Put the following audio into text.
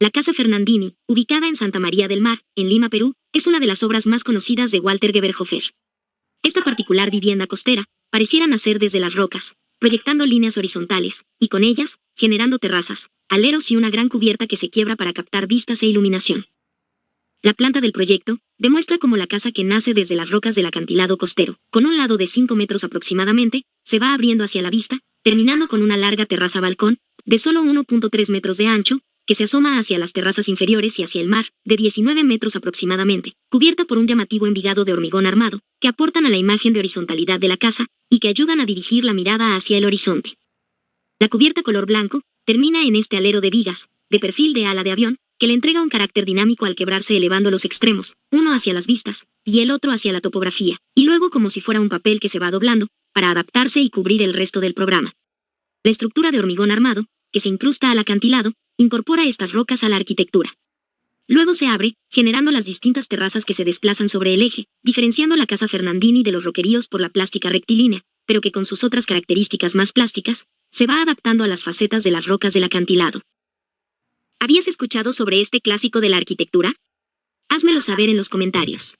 La Casa Fernandini, ubicada en Santa María del Mar, en Lima, Perú, es una de las obras más conocidas de Walter Geberhofer. Esta particular vivienda costera pareciera nacer desde las rocas, proyectando líneas horizontales, y con ellas, generando terrazas, aleros y una gran cubierta que se quiebra para captar vistas e iluminación. La planta del proyecto demuestra cómo la casa que nace desde las rocas del acantilado costero, con un lado de 5 metros aproximadamente, se va abriendo hacia la vista, terminando con una larga terraza balcón, de solo 1.3 metros de ancho, que se asoma hacia las terrazas inferiores y hacia el mar, de 19 metros aproximadamente, cubierta por un llamativo envigado de hormigón armado, que aportan a la imagen de horizontalidad de la casa y que ayudan a dirigir la mirada hacia el horizonte. La cubierta color blanco termina en este alero de vigas, de perfil de ala de avión, que le entrega un carácter dinámico al quebrarse elevando los extremos, uno hacia las vistas y el otro hacia la topografía, y luego como si fuera un papel que se va doblando, para adaptarse y cubrir el resto del programa. La estructura de hormigón armado, que se incrusta al acantilado, incorpora estas rocas a la arquitectura. Luego se abre, generando las distintas terrazas que se desplazan sobre el eje, diferenciando la casa Fernandini de los roqueríos por la plástica rectilínea, pero que con sus otras características más plásticas, se va adaptando a las facetas de las rocas del acantilado. ¿Habías escuchado sobre este clásico de la arquitectura? Házmelo saber en los comentarios.